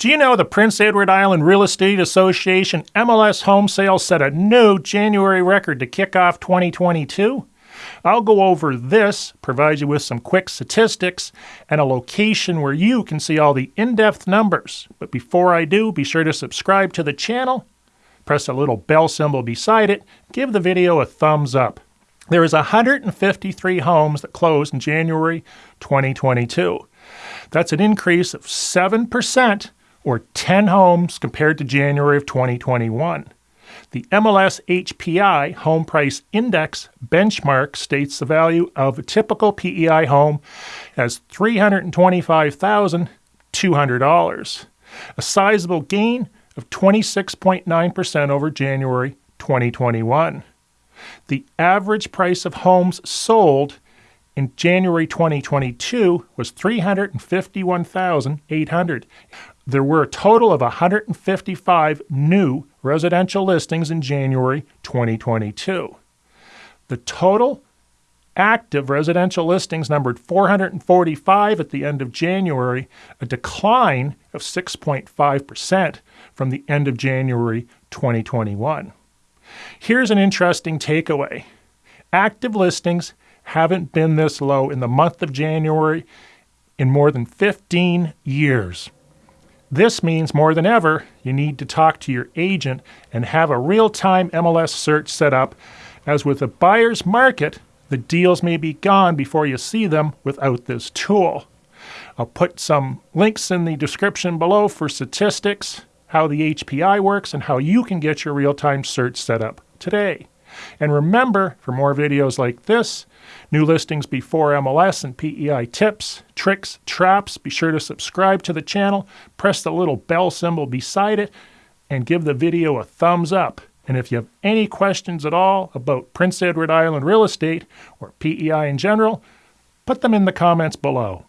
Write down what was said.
Do you know the Prince Edward Island Real Estate Association MLS home sales set a new January record to kick off 2022? I'll go over this, provide you with some quick statistics, and a location where you can see all the in depth numbers. But before I do, be sure to subscribe to the channel, press the little bell symbol beside it, give the video a thumbs up. There is 153 homes that closed in January 2022. That's an increase of 7% or 10 homes compared to January of 2021. The MLS HPI Home Price Index benchmark states the value of a typical PEI home as $325,200, a sizable gain of 26.9% over January 2021. The average price of homes sold in January 2022 was 351,800. There were a total of 155 new residential listings in January 2022. The total active residential listings numbered 445 at the end of January, a decline of 6.5% from the end of January 2021. Here's an interesting takeaway. Active listings haven't been this low in the month of January in more than 15 years. This means more than ever, you need to talk to your agent and have a real time MLS search set up, as with a buyer's market, the deals may be gone before you see them without this tool. I'll put some links in the description below for statistics, how the HPI works, and how you can get your real time search set up today. And remember, for more videos like this, new listings before MLS and PEI tips, tricks, traps, be sure to subscribe to the channel, press the little bell symbol beside it, and give the video a thumbs up. And if you have any questions at all about Prince Edward Island real estate or PEI in general, put them in the comments below.